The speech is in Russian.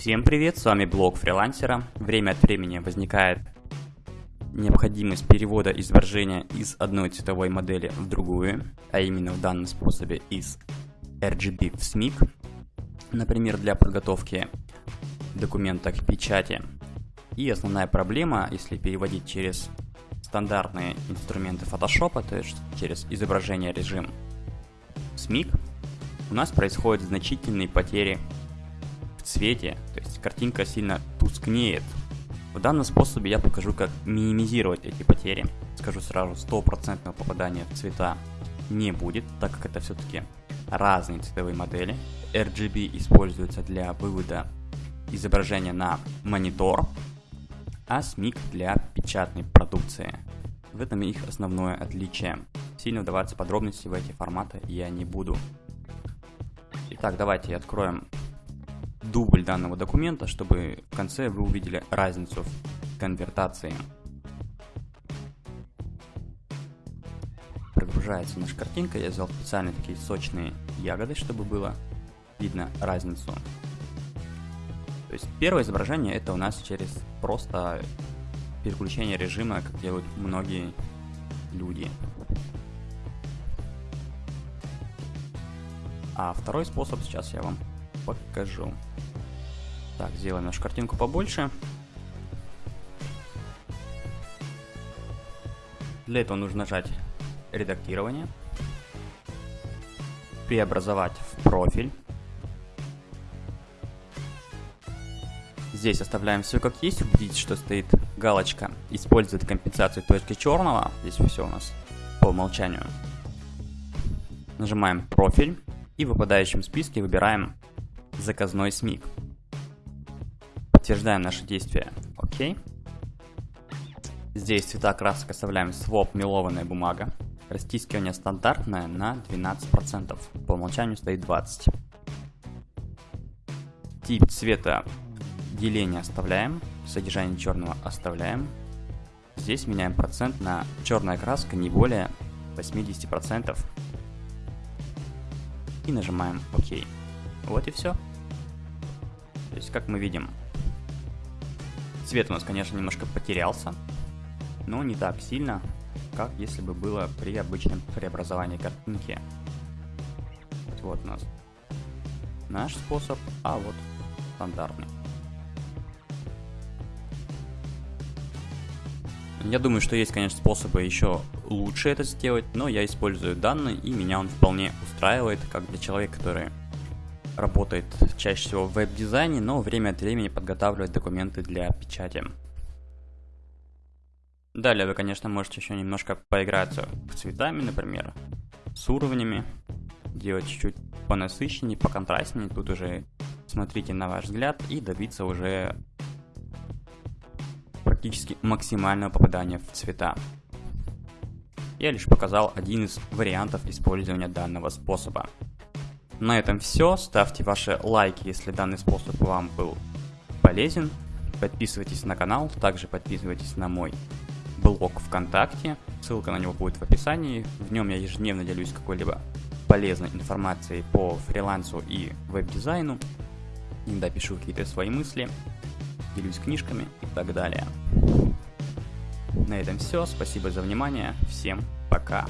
Всем привет, с вами блог фрилансера. Время от времени возникает необходимость перевода изображения из одной цветовой модели в другую, а именно в данном способе из RGB в SMIC, например, для подготовки документа к печати. И основная проблема, если переводить через стандартные инструменты Photoshop, то есть через изображение режим SMIC, у нас происходят значительные потери в цвете, то есть картинка сильно тускнеет. В данном способе я покажу, как минимизировать эти потери. Скажу сразу, стопроцентного попадания в цвета не будет, так как это все-таки разные цветовые модели. RGB используется для вывода изображения на монитор, а SMIC для печатной продукции. В этом их основное отличие. Сильно вдаваться в подробности в эти форматы я не буду. Итак, давайте откроем дубль данного документа, чтобы в конце вы увидели разницу в конвертации. Прогружается наша картинка, я взял специально такие сочные ягоды, чтобы было видно разницу. То есть первое изображение это у нас через просто переключение режима, как делают многие люди. А второй способ сейчас я вам покажу. Так, сделаем нашу картинку побольше. Для этого нужно нажать редактирование, преобразовать в профиль. Здесь оставляем все как есть, убедитесь, что стоит галочка «Использует компенсацию точки черного». Здесь все у нас по умолчанию. Нажимаем «Профиль» и в выпадающем списке выбираем «Заказной СМИК». Подтверждаем наши действия «Ок». Здесь цвета красок оставляем своп мелованная бумага. Растискивание стандартное на 12%, по умолчанию стоит 20%. Тип цвета деление оставляем, содержание черного оставляем. Здесь меняем процент на черная краска не более 80%. И нажимаем ОК. Вот и все. То есть, как мы видим, цвет у нас, конечно, немножко потерялся, но не так сильно, как если бы было при обычном преобразовании картинки. Вот у нас наш способ, а вот стандартный. Я думаю, что есть, конечно, способы еще лучше это сделать, но я использую данные, и меня он вполне устраивает, как для человека, который работает чаще всего в веб-дизайне, но время от времени подготавливает документы для печати. Далее вы, конечно, можете еще немножко поиграться с цветами, например, с уровнями, делать чуть-чуть понасыщеннее, поконтрастнее, тут уже смотрите на ваш взгляд и добиться уже практически максимального попадания в цвета. Я лишь показал один из вариантов использования данного способа. На этом все. Ставьте ваши лайки, если данный способ вам был полезен. Подписывайтесь на канал, также подписывайтесь на мой блог ВКонтакте. Ссылка на него будет в описании. В нем я ежедневно делюсь какой-либо полезной информацией по фрилансу и веб-дизайну. Иногда пишу какие-то свои мысли делюсь книжками и так далее. На этом все. Спасибо за внимание. Всем пока.